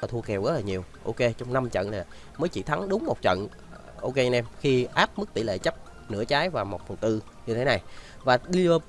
là thua kèo rất là nhiều. Ok, trong 5 trận này mới chỉ thắng đúng một trận. Ok anh em, khi áp mức tỷ lệ chấp nửa trái và một phần tư như thế này. Và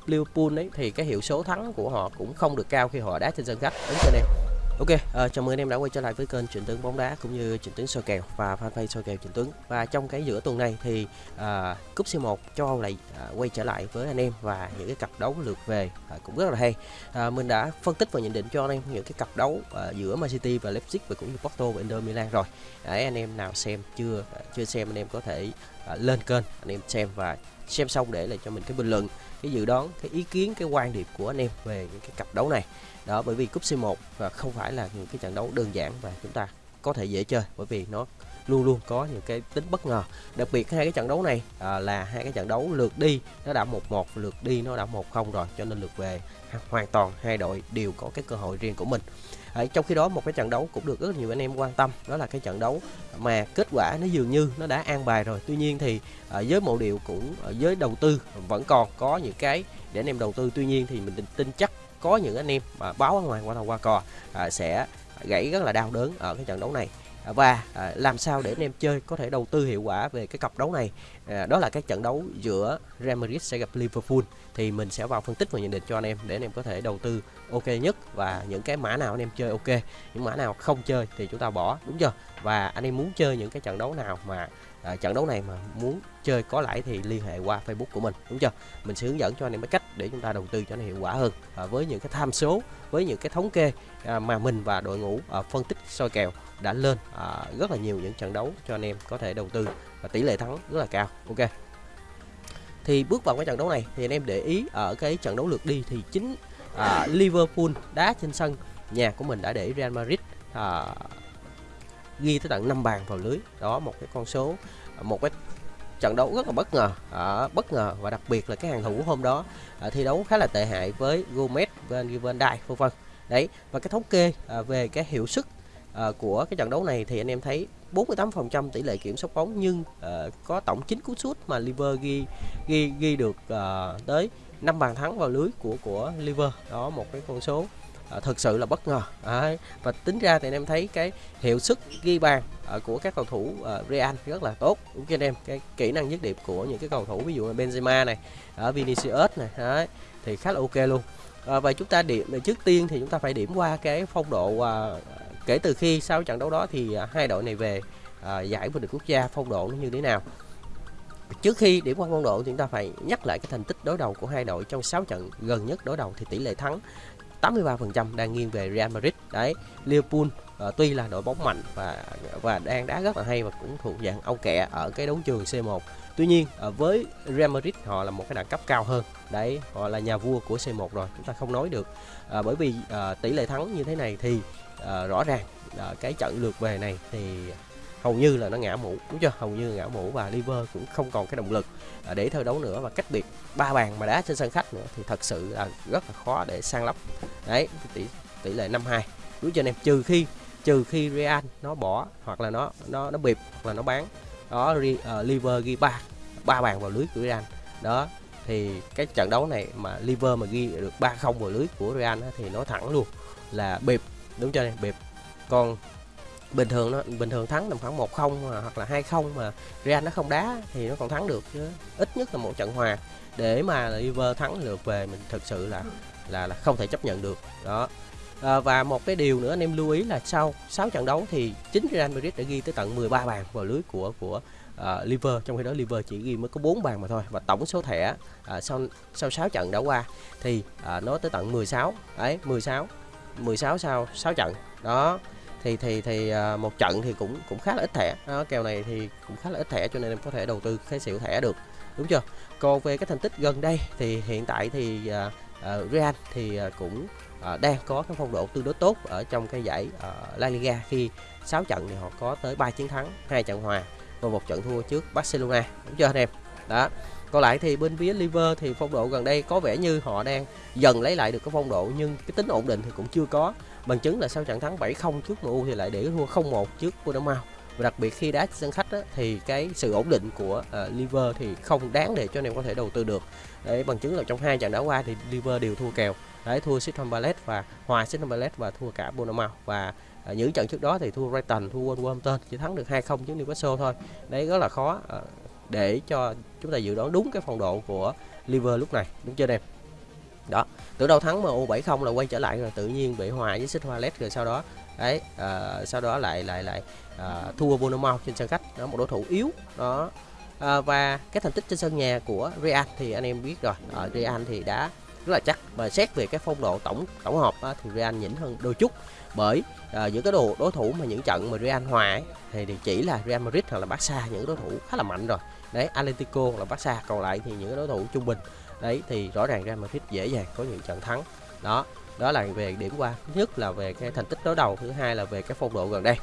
Liverpool ấy thì cái hiệu số thắng của họ cũng không được cao khi họ đá trên sân khách. Đúng chưa anh em? Ok, uh, chào mừng anh em đã quay trở lại với kênh Trịnh Tướng bóng đá cũng như Trịnh Tướng soi kèo và fanpage soi kèo Trịnh Tướng. Và trong cái giữa tuần này thì uh, cúp C1 cho lại uh, ờ, quay trở lại với anh em và những cái cặp đấu lượt về uh, cũng rất là hay. Uh, mình đã phân tích và nhận định cho anh em những cái cặp đấu uh, giữa Man City và Leipzig và cũng như Porto và Inter Milan rồi. Đấy anh em nào xem chưa uh, chưa xem anh em có thể uh, lên kênh anh em xem và xem xong để lại cho mình cái bình luận cái dự đoán cái ý kiến cái quan điểm của anh em về những cái cặp đấu này. Đó bởi vì cúp C1 và không phải là những cái trận đấu đơn giản và chúng ta có thể dễ chơi bởi vì nó luôn luôn có những cái tính bất ngờ. Đặc biệt hai cái trận đấu này à, là hai cái trận đấu lượt đi nó đã một một lượt đi nó đã một không rồi cho nên lượt về hoàn toàn hai đội đều có cái cơ hội riêng của mình à, trong khi đó một cái trận đấu cũng được rất nhiều anh em quan tâm đó là cái trận đấu mà kết quả nó dường như nó đã an bài rồi. Tuy nhiên thì à, với mộ điệu cũng à, với đầu tư vẫn còn có những cái để anh em đầu tư. Tuy nhiên thì mình tin chắc có những anh em mà báo ở ngoài qua thầu qua cò à, sẽ gãy rất là đau đớn ở cái trận đấu này. Và à, làm sao để anh em chơi có thể đầu tư hiệu quả về cái cặp đấu này? À, đó là cái trận đấu giữa Real Madrid sẽ gặp Liverpool thì mình sẽ vào phân tích và nhận định cho anh em để anh em có thể đầu tư ok nhất và những cái mã nào anh em chơi ok. Những mã nào không chơi thì chúng ta bỏ đúng chưa? Và anh em muốn chơi những cái trận đấu nào mà à, trận đấu này mà muốn chơi có lãi thì liên hệ qua Facebook của mình đúng chưa? Mình sẽ hướng dẫn cho anh em cái cách để chúng ta đầu tư cho nó hiệu quả hơn à, với những cái tham số với những cái thống kê à, mà mình và đội ngũ à, phân tích soi kèo đã lên à, rất là nhiều những trận đấu cho anh em có thể đầu tư và tỷ lệ thắng rất là cao ok? Thì bước vào cái trận đấu này thì anh em để ý ở cái trận đấu lượt đi thì chính à, Liverpool đá trên sân nhà của mình đã để Real Madrid à, ghi tới tận 5 bàn vào lưới. Đó một cái con số à, một cái trận đấu rất là bất ngờ. À, bất ngờ và đặc biệt là cái hàng thủ hôm đó à, thi đấu khá là tệ hại với Gomez, Van Van Dijk vân vân. Đấy và cái thống kê à, về cái hiệu suất à, của cái trận đấu này thì anh em thấy 48% tỷ lệ kiểm soát bóng nhưng uh, có tổng 9 cú sút mà Liver ghi ghi ghi được uh, tới 5 bàn thắng vào lưới của của Liver. Đó một cái con số ờ, à, thực sự là bất ngờ. À, và tính ra thì anh em thấy cái hiệu suất ghi bàn à, của các cầu thủ à, Real rất là tốt. Đúng cho anh em cái kỹ năng dứt điểm của những cái cầu thủ ví dụ là Benzema này ở Vinicius này đấy, thì khá là ok luôn. À, và chúng ta điểm trước tiên thì chúng ta phải điểm qua cái phong độ à, kể từ khi sau trận đấu đó thì à, hai đội này về à, giải vô địch quốc gia phong độ nó như thế nào? Trước khi điểm qua phong độ thì chúng ta phải nhắc lại cái thành tích đối đầu của hai đội trong 6 trận gần nhất đối đầu thì tỷ lệ thắng 83% đang nghiêng về Real Madrid. Đấy Liverpool uh, tuy là đội bóng mạnh và và đang đá rất là hay và cũng thuộc dạng ông kẹ ở cái đấu trường C1 tuy nhiên à, với Real Madrid họ là một cái đẳng cấp cao hơn. Đấy họ là nhà vua của C1 rồi chúng ta không nói được. À, bởi vì à, tỷ lệ thắng như thế này thì à, rõ ràng à, cái trận lượt về này thì hầu như là nó ngã mũ đúng chưa? Hầu như ngã mũ và liver cũng không còn cái động lực à, để thơ đấu nữa. Và cách biệt ba bàn mà đá trên sân khách nữa thì thật sự là rất là khó để sang lấp đấy tỷ tỷ lệ 52 đúng cho anh em? Trừ khi trừ khi Real nó bỏ hoặc là nó nó nó bịp hoặc là nó bán đó uh, liver ghi ba ba bàn vào lưới của Real. Đó thì cái trận đấu này mà liver mà ghi được ba không vào lưới của Real thì nó thẳng luôn là bịp đúng cho này bịp còn bình thường nó bình thường thắng tầm khoảng một không hoặc là hai không mà Real nó không đá thì nó còn thắng được chứ. Ít nhất là một trận hòa để mà liver thắng lượt về mình thực sự là là là không thể chấp nhận được. Đó à, và một cái điều nữa anh em lưu ý là sau 6 trận đấu thì chính Real Madrid đã ghi tới tận 13 bàn vào lưới của của uh, Liver. Trong khi đó Liver chỉ ghi mới có 4 bàn mà thôi. Và tổng số thẻ uh, sau sau 6 trận đã qua thì uh, nó tới tận 16 đấy 16 16 sau 6 trận. Đó thì thì thì uh, một trận thì cũng cũng khá là ít thẻ. Đó, kèo này thì cũng khá là ít thẻ cho nên em có thể đầu tư cái xỉu thẻ được. Đúng chưa? Còn về cái thành tích gần đây thì hiện tại thì uh, uh, Real thì uh, cũng Ờ, đang có cái phong độ tương đối tốt ở trong cái giải ờ, La Liga khi 6 trận thì họ có tới 3 chiến thắng hai trận hòa và một trận thua trước Barcelona. Đúng chưa anh em? Đó. Còn lại thì bên phía Liver thì phong độ gần đây có vẻ như họ đang dần lấy lại được cái phong độ nhưng cái tính ổn định thì cũng chưa có. Bằng chứng là sau trận thắng 7-0 trước MU thì lại để thua 0-1 trước Bournemouth. Và đặc biệt khi đá sân khách á, thì cái sự ổn định của uh, Liver thì không đáng để cho anh em có thể đầu tư được. Để bằng chứng là trong hai trận đá qua thì Liver đều thua kèo đấy thua Crystal Palace và hòa Crystal Palace và thua cả Bournemouth. Và à, những trận trước đó thì thua Brighton thua Wolverhampton chỉ thắng được 2-0 trước Newcastle thôi. Đấy rất là khó à, để cho chúng ta dự đoán đúng cái phong độ của Liver lúc này đúng chưa em? Đó từ đầu thắng MU 7-0 là quay trở lại rồi tự nhiên bị hòa với Xích Hoa rồi sau đó đấy à, sau đó lại lại lại à, thua Bournemouth trên sân khách. Đó một đối thủ yếu đó. À, và cái thành tích trên sân nhà của Real thì anh em biết rồi. Ờ, Ở Real thì đã rất là chắc. Và xét về cái phong độ tổng tổng hợp á, thì Real nhỉnh hơn đôi chút. Bởi à, những cái đồ đối thủ mà những trận mà Real hòa ấy, thì, chỉ là Real Madrid hoặc là Barca những đối thủ khá là mạnh rồi. Đấy Atletico là Barca. Còn lại thì những đối thủ trung bình. Đấy thì rõ ràng Real Madrid dễ dàng có những trận thắng. Đó đó là về điểm qua. Thứ nhất là về cái thành tích đối đầu thứ hai là về cái phong độ gần đây.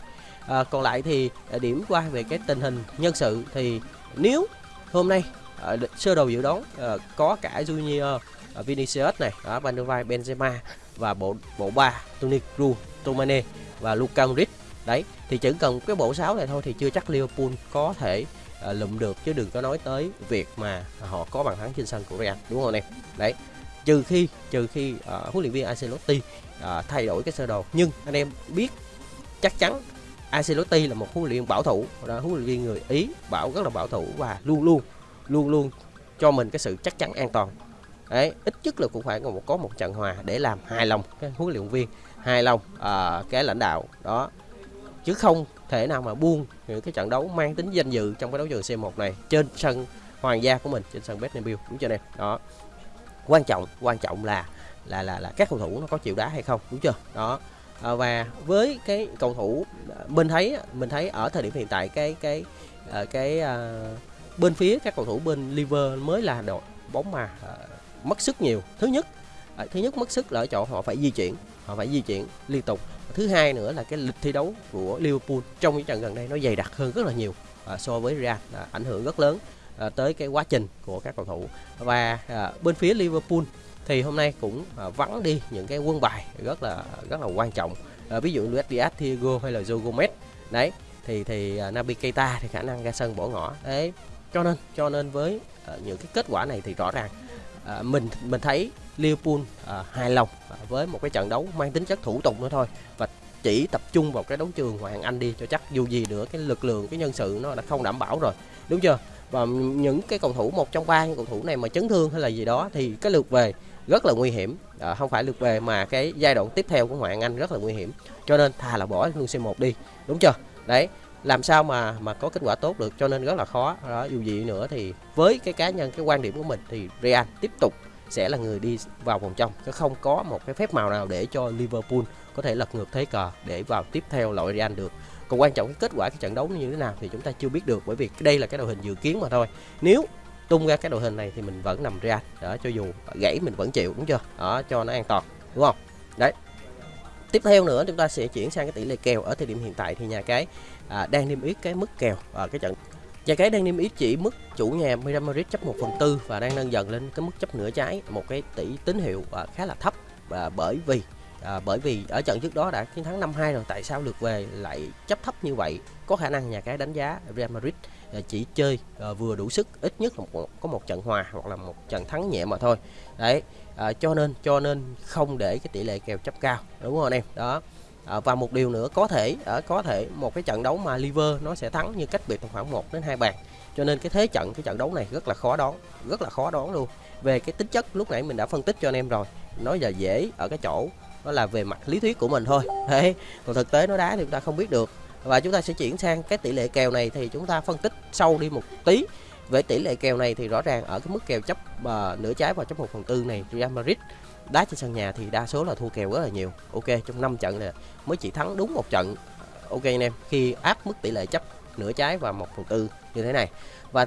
À, còn lại thì à, điểm qua về cái tình hình nhân sự thì nếu hôm nay à, sơ đồ dự đoán à, có cả Junior à, Vinicius này ở Van der Vaart, Benzema và bộ bộ ba Toni Kroos, Tomane và Luka Modric. Đấy thì chỉ cần cái bộ sáu này thôi thì chưa chắc Liverpool có thể à, lụm được chứ đừng có nói tới việc mà họ có bàn thắng trên sân của Real đúng không em đấy trừ khi trừ khi uh, huấn luyện viên Ancelotti uh, thay đổi cái sơ đồ. Nhưng anh em biết chắc chắn Ancelotti là một huấn luyện viên bảo thủ là huấn luyện viên người Ý bảo rất là bảo thủ và luôn luôn luôn luôn cho mình cái sự chắc chắn an toàn. Đấy ít nhất là cũng phải có một có một trận hòa để làm hài lòng cái huấn luyện viên hài lòng à, cái lãnh đạo. Đó. Chứ không thể nào mà buông những cái trận đấu mang tính danh dự trong cái đấu trường C1 này trên sân hoàng gia của mình trên sân Bernabeu đúng chưa em đó. Quan trọng quan trọng là là là là các cầu thủ nó có chịu đá hay không đúng chưa? Đó. À, và với cái cầu thủ à, mình thấy mình thấy ở thời điểm hiện tại cái cái à, cái, cái uh, bên phía các cầu thủ bên liver mới là đội bóng mà uh, mất sức nhiều. Thứ nhất uh, thứ nhất mất sức là ở chỗ họ phải di chuyển họ phải di chuyển liên tục. Thứ hai nữa là cái lịch thi đấu của Liverpool trong những trận gần đây nó dày đặc hơn rất là nhiều uh, so với Real uh, ảnh hưởng rất lớn uh, tới cái quá trình của các cầu thủ. Và uh, bên phía Liverpool thì hôm nay cũng uh, vắng đi những cái quân bài rất là rất là quan trọng. Uh, ví dụ Luis Diaz, Thiago hay là Joe Gomez. Đấy thì thì uh, Naby Keita thì khả năng ra sân bỏ ngỏ. Đấy cho nên cho nên với uh, những cái kết quả này thì rõ ràng uh, mình mình thấy Liverpool uh, hài lòng uh, với một cái trận đấu mang tính chất thủ tục nữa thôi. Và chỉ tập trung vào cái đấu trường ngoại hạng Anh đi cho chắc dù gì nữa cái lực lượng cái nhân sự nó đã không đảm bảo rồi. Đúng chưa? Và những cái cầu thủ một trong ba những cầu thủ này mà chấn thương hay là gì đó thì cái lượt về rất là nguy hiểm. À, không phải lượt về mà cái giai đoạn tiếp theo của ngoại hạng Anh rất là nguy hiểm. Cho nên thà là bỏ luôn C1 đi. Đúng chưa? Đấy làm sao mà mà có kết quả tốt được cho nên rất là khó. Đó, dù gì nữa thì với cái cá nhân, cái quan điểm của mình thì Real tiếp tục sẽ là người đi vào vòng trong, chứ không có một cái phép màu nào để cho Liverpool có thể lật ngược thế cờ để vào tiếp theo loại Real được. Còn quan trọng cái kết quả cái trận đấu như thế nào thì chúng ta chưa biết được, bởi vì đây là cái đội hình dự kiến mà thôi. Nếu tung ra cái đội hình này thì mình vẫn nằm Real. Đó, cho dù gãy mình vẫn chịu, đúng chưa? Đó, cho nó an toàn, đúng không? Đấy tiếp theo nữa chúng ta sẽ chuyển sang cái tỷ lệ kèo ở thời điểm hiện tại thì nhà cái à, đang niêm yết cái mức kèo ở cái trận nhà cái đang niêm yết chỉ mức chủ nhà Real Madrid chấp 1 phần tư và đang nâng dần lên cái mức chấp nửa trái một cái tỷ tín hiệu à, khá là thấp. Và bởi vì à, bởi vì ở trận trước đó đã chiến thắng 5-2 rồi tại sao lượt về lại chấp thấp như vậy? Có khả năng nhà cái đánh giá Real Madrid À, chỉ chơi à, vừa đủ sức ít nhất là một, có một trận hòa hoặc là một trận thắng nhẹ mà thôi. Đấy à, cho nên cho nên không để cái tỷ lệ kèo chấp cao đúng không anh em? Đó. À, và một điều nữa có thể ở có thể một cái trận đấu mà liver nó sẽ thắng như cách biệt khoảng 1 đến hai bàn. Cho nên cái thế trận cái trận đấu này rất là khó đoán rất là khó đoán luôn. Về cái tính chất lúc nãy mình đã phân tích cho anh em rồi nói giờ dễ ở cái chỗ đó là về mặt lý thuyết của mình thôi. Đấy. còn thực tế nó đá thì chúng ta không biết được và chúng ta sẽ chuyển sang cái tỷ lệ kèo này thì chúng ta phân tích sâu đi một tí. Về tỷ lệ kèo này thì rõ ràng ở cái mức kèo chấp uh, nửa trái và chấp một phần tư này Real Madrid đá trên sân nhà thì đa số là thua kèo rất là nhiều. Ok trong 5 trận này mới chỉ thắng đúng một trận. Ok anh em khi áp mức tỷ lệ chấp nửa trái và một phần tư như thế này. Và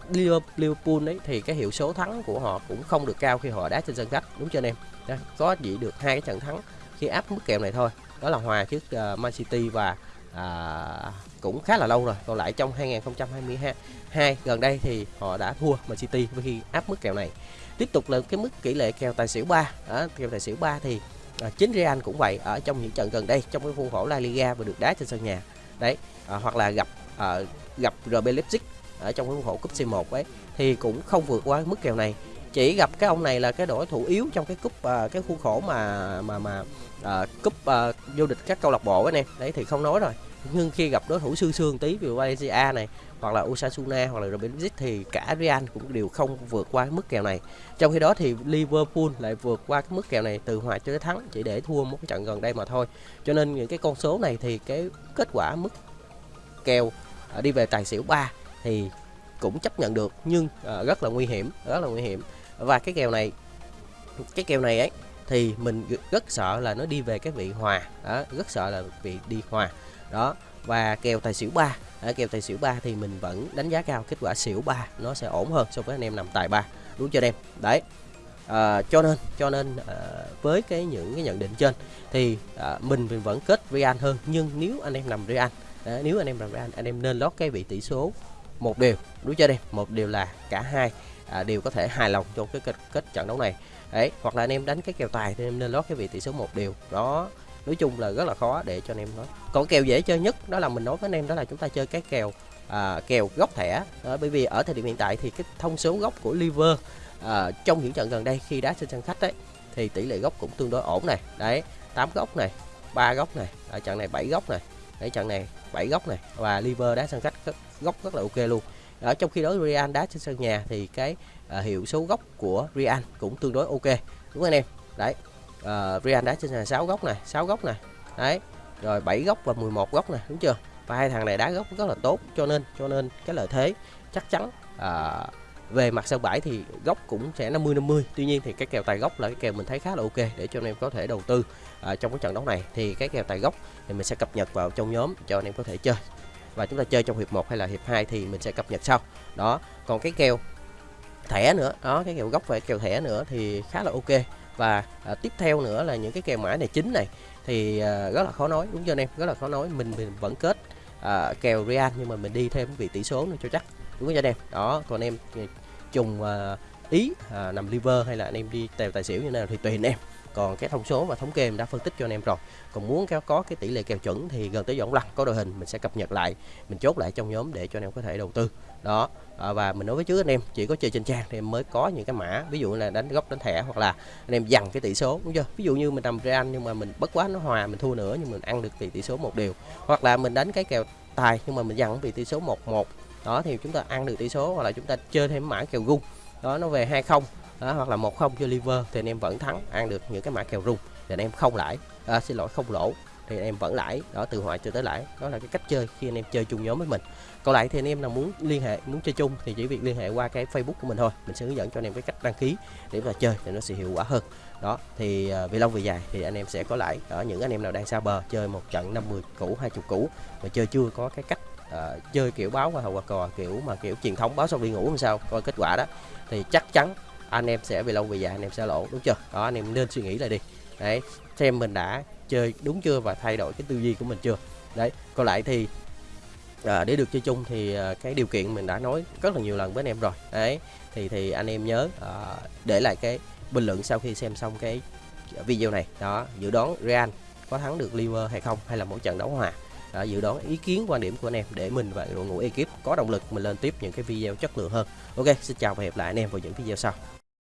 Liverpool ấy thì cái hiệu số thắng của họ cũng không được cao khi họ đá trên sân khách đúng chưa anh em? Đó, có chỉ được hai cái trận thắng khi áp mức kèo này thôi. Đó là hòa trước uh, Man City và à, cũng khá là lâu rồi còn lại trong 2022 gần đây thì họ đã thua Man City với khi áp mức kèo này. Tiếp tục là cái mức tỷ lệ kèo tài xỉu 3 à, kèo tài xỉu 3 thì à, chính Real cũng vậy ở trong những trận gần đây trong cái khuôn khổ La Liga và được đá trên sân nhà. Đấy à, hoặc là gặp à, gặp RB Leipzig ở trong cái khuôn khổ cúp C1 ấy thì cũng không vượt qua mức kèo này chỉ gặp cái ông này là cái đối thủ yếu trong cái cúp uh, cái khuôn khổ mà mà mà uh, cúp uh, vô địch các câu lạc bộ anh em đấy thì không nói rồi. Nhưng khi gặp đối thủ sư sương tí ví dụ Valencia này hoặc là Osasuna hoặc là Real thì cả Real cũng đều không vượt qua cái mức kèo này. Trong khi đó thì Liverpool lại vượt qua cái mức kèo này từ hòa cho tới thắng chỉ để thua một cái trận gần đây mà thôi. Cho nên những cái con số này thì cái kết quả mức kèo đi về tài xỉu 3 thì cũng chấp nhận được nhưng rất là nguy hiểm rất là nguy hiểm và cái kèo này cái kèo này ấy thì mình rất sợ là nó đi về cái vị hòa. Đó rất sợ là vị đi hòa. Đó và kèo tài xỉu 3 ở kèo tài xỉu 3 thì mình vẫn đánh giá cao kết quả xỉu 3 nó sẽ ổn hơn so với anh em nằm tài 3 đúng chưa anh em? Đấy. À, cho nên cho nên à, với cái những cái nhận định trên thì à, mình mình vẫn kết Real hơn. Nhưng nếu anh em nằm Real à, nếu anh em nằm Real anh em nên lót cái vị tỷ số một điều đúng chưa đi một điều là cả hai à, đều có thể hài lòng trong cái kết, kết trận đấu này. Đấy hoặc là anh em đánh cái kèo tài thì em nên lót cái vị tỷ số một điều. Đó nói chung là rất là khó để cho anh em nói. Còn kèo dễ chơi nhất đó là mình nói với anh em đó là chúng ta chơi cái kèo à, kèo góc thẻ. Đó, bởi vì ở thời điểm hiện tại thì cái thông số góc của liver à, trong những trận gần đây khi đá trên sân khách đấy thì tỷ lệ góc cũng tương đối ổn này. Đấy 8 góc này ba góc này ở trận này 7 góc này đấy trận này 7 góc này và liver đá sân khách góc rất là ok luôn. Ở trong khi đó Real đá trên sân nhà thì cái uh, hiệu số góc của Real cũng tương đối ok. Đúng anh em? Đấy uh, Real đá trên sân 6 góc này 6 góc này. Đấy rồi 7 góc và 11 góc này đúng chưa? Và hai thằng này đá góc rất là tốt cho nên cho nên cái lợi thế chắc chắn uh, về mặt sân bãi thì góc cũng sẽ 50 50 tuy nhiên thì cái kèo tài góc là cái kèo mình thấy khá là ok để cho anh em có thể đầu tư à, trong cái trận đấu này. Thì cái kèo tài góc thì mình sẽ cập nhật vào trong nhóm cho anh em có thể chơi. Và chúng ta chơi trong hiệp 1 hay là hiệp 2 thì mình sẽ cập nhật sau. Đó còn cái kèo thẻ nữa đó cái kèo góc và kèo thẻ nữa thì khá là ok. Và à, tiếp theo nữa là những cái kèo mã này chính này thì à, rất là khó nói đúng chưa anh em? Rất là khó nói. Mình, mình vẫn kết à, kèo Real nhưng mà mình đi thêm vị tỷ số nữa cho chắc đúng không anh em. Đó còn em trùng à, ý à, nằm liver hay là anh em đi tèo tài xỉu như nào thì tùy anh em. Còn cái thông số và thống kê mình đã phân tích cho anh em rồi. Còn muốn có, có cái tỷ lệ kèo chuẩn thì gần tới dọn lăng có đội hình mình sẽ cập nhật lại mình chốt lại trong nhóm để cho anh em có thể đầu tư. Đó à, và mình nói với trước anh em chỉ có chơi trên trang thì em mới có những cái mã ví dụ là đánh góc đánh thẻ hoặc là anh em dằn cái tỷ số đúng chưa? Ví dụ như mình nằm Real nhưng mà mình bất quá nó hòa mình thua nữa nhưng mình ăn được tỷ tỷ số một điều hoặc là mình đánh cái kèo tài nhưng mà mình dằn vì tỷ số 1-1 đó thì chúng ta ăn được tỷ số hoặc là chúng ta chơi thêm mã kèo gung đó nó về hai không đó, hoặc là một không cho liver thì anh em vẫn thắng ăn được những cái mã kèo rung. Thì anh em không lãi. À, xin lỗi không lỗ. Thì anh em vẫn lãi. Đó từ hoại cho tới lãi. Đó là cái cách chơi khi anh em chơi chung nhóm với mình. Còn lại thì anh em nào muốn liên hệ muốn chơi chung thì chỉ việc liên hệ qua cái facebook của mình thôi. Mình sẽ hướng dẫn cho anh em cái cách đăng ký để mà chơi thì nó sẽ hiệu quả hơn. Đó thì uh, về lâu về dài thì anh em sẽ có lãi. Ở những anh em nào đang xa bờ chơi một trận 50 cũ 20 cũ mà chơi chưa có cái cách uh, chơi kiểu báo qua hậu quả cò kiểu mà kiểu truyền thống báo xong đi ngủ làm sao coi kết quả đó. Thì chắc chắn anh em sẽ về lâu về dài anh em sẽ lỗ đúng chưa? Đó anh em nên suy nghĩ lại đi. Đấy xem mình đã chơi đúng chưa và thay đổi cái tư duy của mình chưa? Đấy còn lại thì à, để được chơi chung thì à, cái điều kiện mình đã nói rất là nhiều lần với anh em rồi. Đấy thì thì anh em nhớ à, để lại cái bình luận sau khi xem xong cái video này. Đó dự đoán Real có thắng được Liver hay không hay là một trận đấu hòa? À, dự đoán ý kiến quan điểm của anh em để mình và đội ngũ ekip có động lực mình lên tiếp những cái video chất lượng hơn. Ok xin chào và hẹn lại anh em vào những video sau.